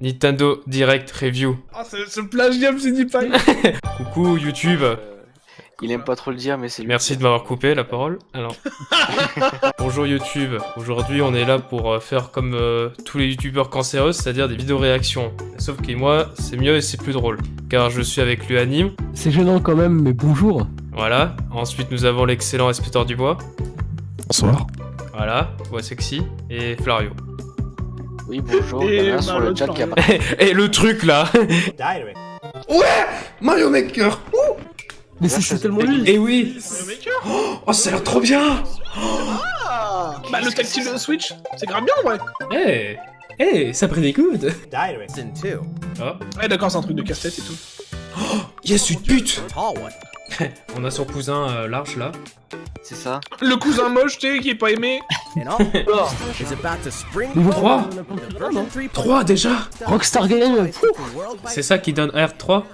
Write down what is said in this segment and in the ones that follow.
Nintendo Direct Review. Ah, ce, ce plagiat me dit pas. Coucou YouTube. Euh, il aime pas trop le dire, mais c'est lui. Merci de m'avoir coupé la parole. Alors, bonjour YouTube. Aujourd'hui, on est là pour euh, faire comme euh, tous les youtubeurs cancéreux, c'est-à-dire des vidéos réactions. Sauf que moi, c'est mieux et c'est plus drôle, car je suis avec l'Uanime. C'est gênant quand même, mais bonjour. Voilà. Ensuite, nous avons l'excellent Inspecteur du Bois. Bonsoir. Voilà, voix sexy et Flario. Oui, bonjour. Et Il y en a un sur le chat qui a Flario. Et le truc là. Mario Maker Mais c'est c'est tellement lui. Et oui. Le maker? Oh, ça a l'air trop bien Bah, le tactile de Switch, c'est grave bien, ouais. Eh. Eh, ça. Season 2. Oh, Ouais, d'accord, c'est un truc de casse-tête et tout. Yes, une pute. on a son cousin euh, large là. C'est ça. Le cousin moche, tu sais, qui est pas aimé. Niveau forward 3 into version 3. 3 déjà. Rockstar Game C'est ça qui donne R3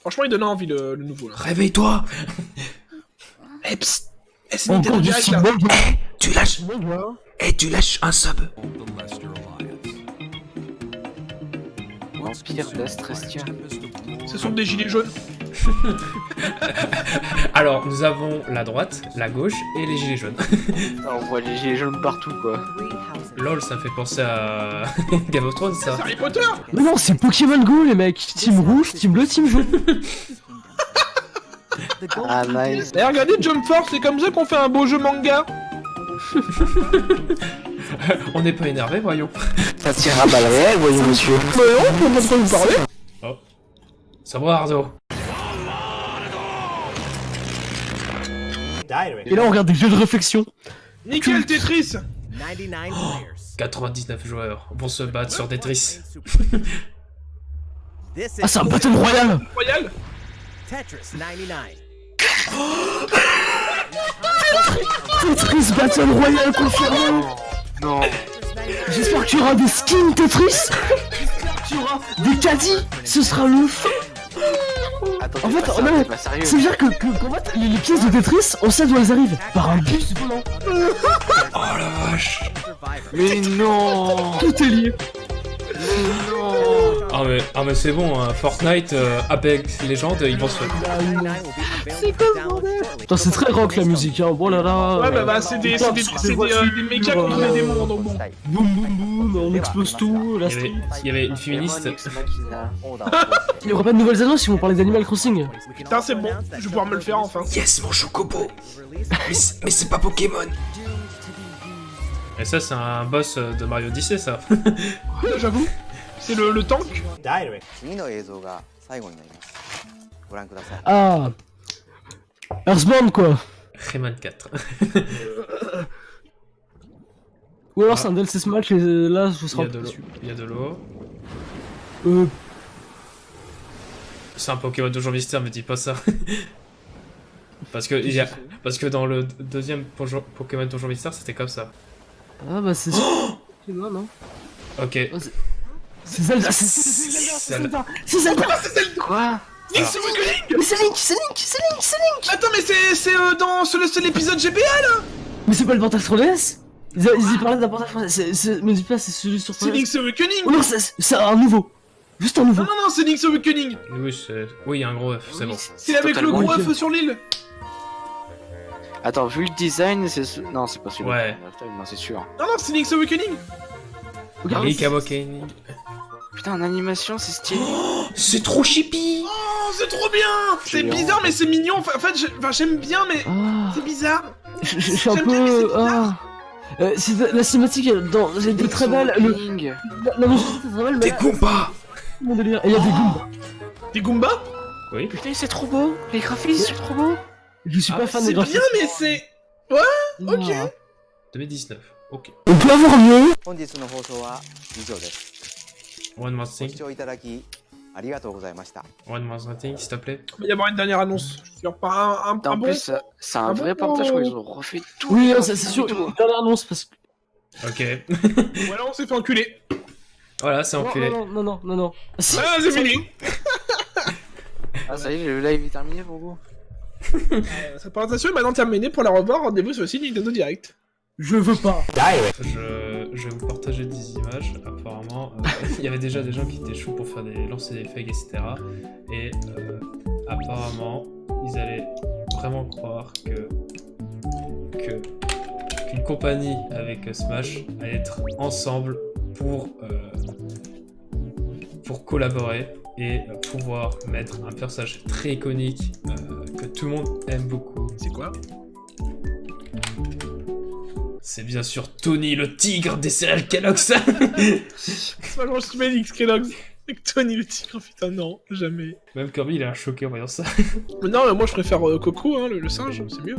Franchement, il donne envie le, le nouveau là. Réveille-toi. Eh, psst. Eh, c'est Encore Nintendo du Direct là. Steam Eh, tu lâches. Eh, tu lâches un sub L'Empire d'Astrestia. Ce sont des gilets jaunes. Alors, nous avons la droite, la gauche et les gilets jaunes. Ah, On voit les gilets jaunes partout, quoi. Lol, ça fait penser à Game of Thrones ça. C'est Harry Potter Mais non, c'est Pokémon Go les mecs. Team rouge, team bleu, team jaune. Ah, nice. Eh, regardez Jump Force, c'est comme ça qu'on fait un beau jeu manga. On n'est pas énervé, voyons. Ça tire à balles réelles, voyons, monsieur. Mais non, on peut pas vous parler. Ça va, Ardo? Et là on regarde des jeux de réflexion. Nickel Tetris 99 players. 99 joueurs vont se battre sur Tetris. Ah c'est un Battle Royale Royal Tetris 99. Tetris Battle Royale confirmé Non. J'espère que tu auras des skins Tetris. J'espère que tu auras des caddies. Ce sera le feu. Attends, En fait, pas non. C'est dire que, que- qu'en fait, les, les pièces de Tetris, on sait d'où elles arrivent. Par un bus volant. Oh la vache. Mais non. Tout est lié non Ah mais, ah mais c'est bon, hein, Fortnite, euh, Apex Legends, ils vont se... 99 will be available for download shortly. Putain c'est très rock la musique hein, bon là là Ouais, bah, bah, c'est des, c'est des, c'est des, euh, des mécas contre les démons, donc bon. Boum boum boum, on explose tout, la Il y avait, street il y avait une féministe. Il y aura pas de nouvelles annonces si on parlait d'Animal Crossing Putain, c'est bon, je vais pouvoir me le faire enfin. Yes, mon chocobo Mais c'est mais c'est pas Pokémon Et ça, c'est un boss euh, de Mario Odyssey, ça. Ouais, J'avoue, c'est le, le tank Ah Earthbound quoi Rayman 4. Ou alors c'est un DLC Smash et euh, là je serai dessus. Il y a de l'eau. Euh... C'est un Pokémon de Jean Mystère, me dis pas ça. parce, que y a... parce que dans le deuxième Pokémon Donjon Mystère, c'était comme ça. Ah bah c'est... Oh. Ok. Ah, c'est Zelda C'est c'est Zelda. C'est Zelda C'est Zelda Quoi Link's Awakening Mais c'est Link C'est Link C'est Link C'est Link. Attends, mais c'est c'est, euh, dans c'est l'épisode GBA là. Mais c'est pas le portage 3DS ils, a- ils y parlaient d'un portage 3DS c'est- c'est- Me dis pas c'est celui sur C'est 3DS Link's Awakening. Oh non c'est c'est un nouveau. Juste un nouveau. Non, non, non, c'est Link's Awakening. Oui, c'est... Oui, il y a un gros F, c'est bon. C'est avec le gros œuf sur l'île. Attends, vu le design, c'est... ce- Non, c'est pas celui-là. Ouais. Non, c'est sûr. Non, non, c'est Link's Awakening Awakening. Putain, en animation, c'est stylé. C'est trop chippy Oh, c'est trop bien C'est bizarre, mais c'est mignon. Enfin, en fait, j'aime bien, mais Ah c'est bizarre. Je suis un bien, c'est peu... Ah Euh, c'est la cinématique dans elle était très belle, le, la, la musique était très belle, mais Des Goombas mon délire. Et il y a des Goombas. Des Goombas? Oui. Putain, c'est trop beau. Les graphismes, c'est trop beau. Je suis Ah, pas fan C'est des bien, graphismes. mais c'est. ok. Ah. 2019. Ok. On peut avoir mieux 本日の放送は以上です One more ご thing. 視聴いただきありがとうございました One more thing, s'il te plaît. Il va y avoir une dernière annonce. Je suis pas un, un, Putain, un en bon. plus, ça- c'est un Ah vrai bon portage, quoi. Ils ont refait tout. Oui, non, c'est c'est sûr, une dernière annonce parce que... Ok. Voilà, on s'est fait enculer. voilà, c'est Non, enculé. non, non, non, non, non. Ah, si. Ah, c'est fini. Ah, ça y est, le live est terminé pour vous. Euh, Cette présentation est maintenant terminée. Pour la revoir, rendez-vous sur le site Nintendo Direct. Je veux pas. Je... je vais vous partager des images. Apparemment, euh, il y avait déjà des gens qui étaient chauds pour faire des lancer des fakes, etc. Et euh, apparemment, ils allaient vraiment croire que qu'une compagnie avec Smash allait être ensemble pour euh, pour collaborer et pouvoir mettre un personnage très iconique euh, que tout le monde aime beaucoup. C'est quoi? C'est bien sûr Tony le tigre des céréales Kellogg's. C'est pas je mets X Kellogg's. Avec Tony le tigre, putain, non, jamais. Même Kirby il est un choqué en voyant ça. Mais non, mais moi je préfère euh, Coco, hein, le, le singe, c'est mieux.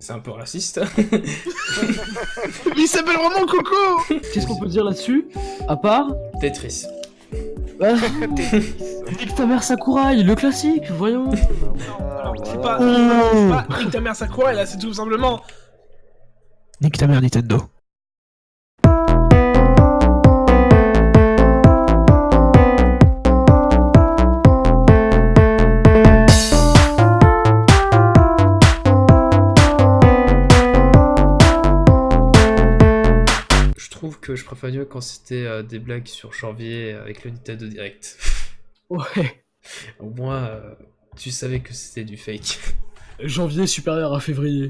C'est un peu raciste. Mais il s'appelle vraiment Coco Qu'est-ce qu'on peut dire là-dessus? À part? Tetris. Ah, Nique ta mère Sakurai, le classique, voyons. Alors, c'est pas, Oh. c'est pas Nique ta mère Sakura, là, c'est tout simplement... Nique ta mère Nintendo. Je trouve que je préfère mieux quand c'était euh, des blagues sur janvier avec le Nintendo Direct. Ouais. Au moins, euh, tu savais que c'était du fake. Janvier supérieur à février.